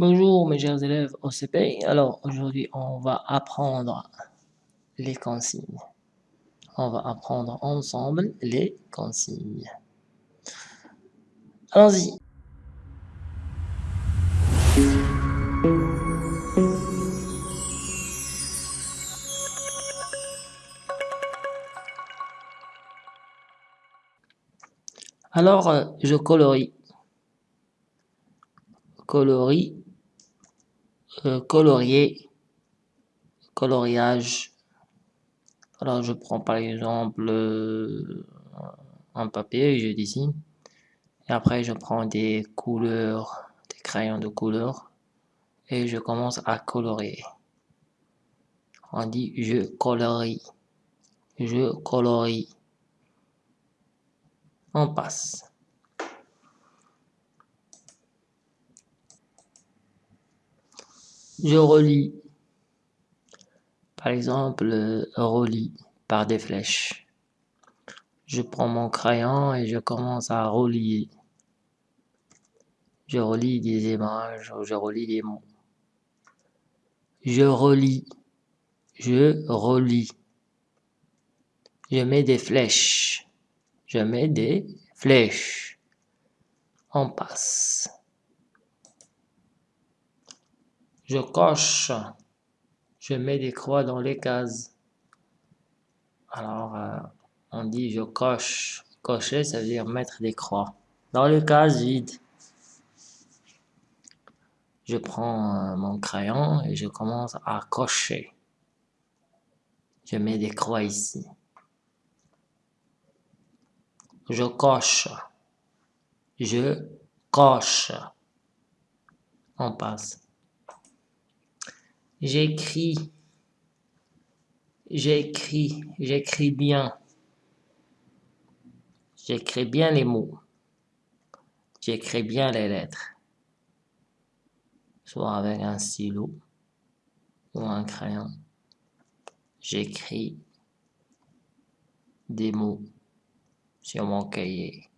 Bonjour mes chers élèves OCP. Alors aujourd'hui on va apprendre les consignes. On va apprendre ensemble les consignes. Allons-y. Alors, je colorie. Colorie. Euh, colorier. Coloriage. Alors, je prends par exemple euh, un papier je dessine. Et après, je prends des couleurs, des crayons de couleur. Et je commence à colorier. On dit je colorie. Je colorie on passe. Je relis. Par exemple, relis par des flèches. Je prends mon crayon et je commence à relier. Je relis des images, je relis des mots. Je relis. Je relis. Je mets des flèches je mets des flèches. On passe. Je coche. Je mets des croix dans les cases. Alors, euh, on dit je coche. Cocher, ça veut dire mettre des croix. Dans les cases vides. Je prends euh, mon crayon et je commence à cocher. Je mets des croix ici. Je coche. Je coche. On passe. J'écris. J'écris. J'écris bien. J'écris bien les mots. J'écris bien les lettres. Soit avec un stylo ou un crayon. J'écris des mots sur mon cahier.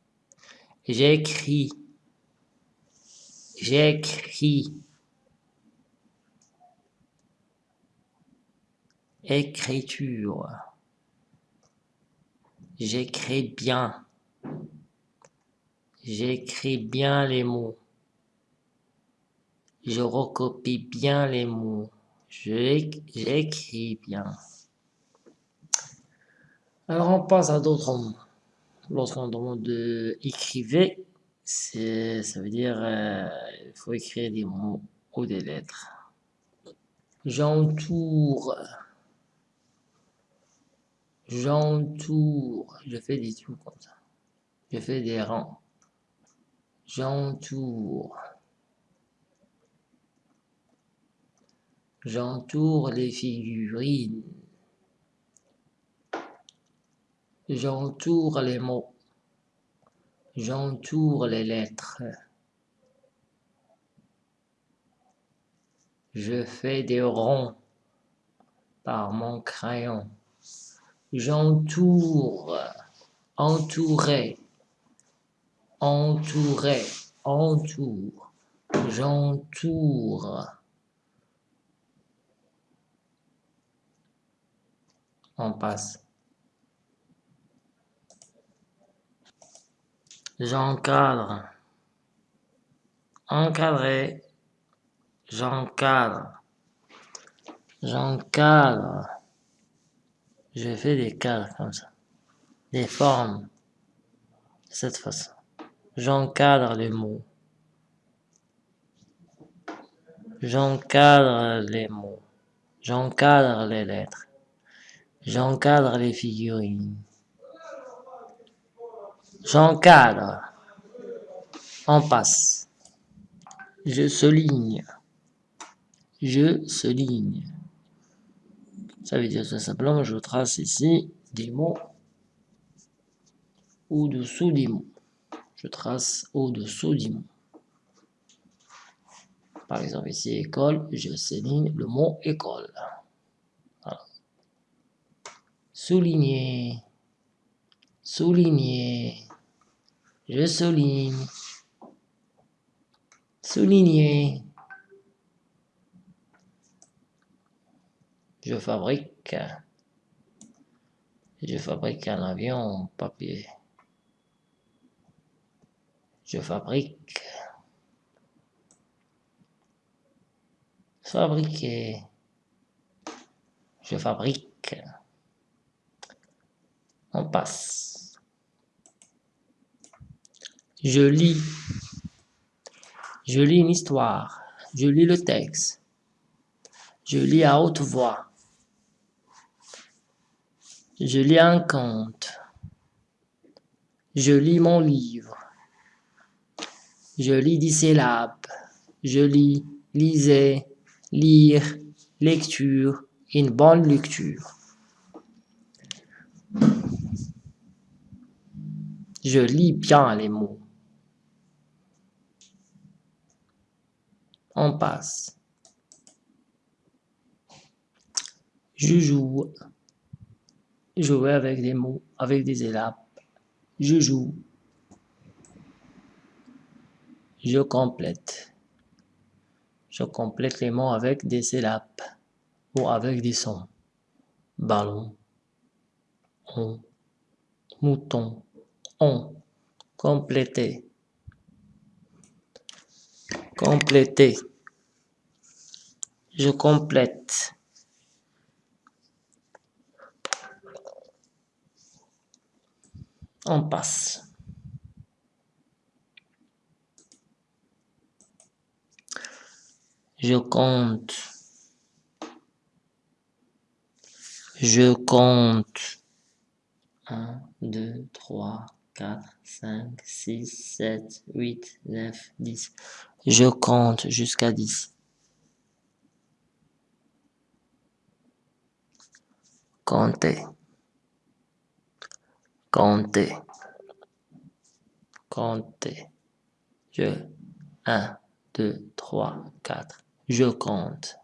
J'écris. J'écris. Écriture. J'écris bien. J'écris bien les mots. Je recopie bien les mots. J'écris bien. Alors on passe à d'autres mots lorsqu'on demande de écrivez, ça veut dire euh, faut écrire des mots ou des lettres. J'entoure. J'entoure. Je fais des trous comme ça. Je fais des rangs. J'entoure. J'entoure les figurines. J'entoure les mots. J'entoure les lettres. Je fais des ronds par mon crayon. J'entoure, entourer, entourer, entoure, j'entoure. On passe. J'encadre. Encadrer. J'encadre. J'encadre. Je fais des cadres comme ça. Des formes. De cette façon. J'encadre les mots. J'encadre les mots. J'encadre les lettres. J'encadre les figurines. J'encadre. On passe. Je souligne. Je souligne. Ça veut dire tout simplement, je trace ici des mots au-dessous des mots. Je trace au-dessous des mots. Par exemple, ici, école, je souligne le mot école. Souligner. Souligner. Je souligne. Souligner. Je fabrique. Je fabrique un avion papier. Je fabrique. Fabriquer. Je fabrique. On passe. Je lis. Je lis une histoire. Je lis le texte. Je lis à haute voix. Je lis un conte. Je lis mon livre. Je lis dix syllabes. Je lis, lisez, lire, lecture, une bonne lecture. Je lis bien les mots. On passe. Je joue. Jouer avec des mots, avec des syllabes. Je joue. Je complète. Je complète les mots avec des syllabes ou avec des sons. Ballon, on, mouton, on, compléter, compléter, je complète. On passe. Je compte. Je compte. 1, 2, 3, 4, 5, 6, 7, 8, 9, 10. Je compte jusqu'à 10. Compter. Compter. Compter. Je. 1, 2, 3, 4. Je compte.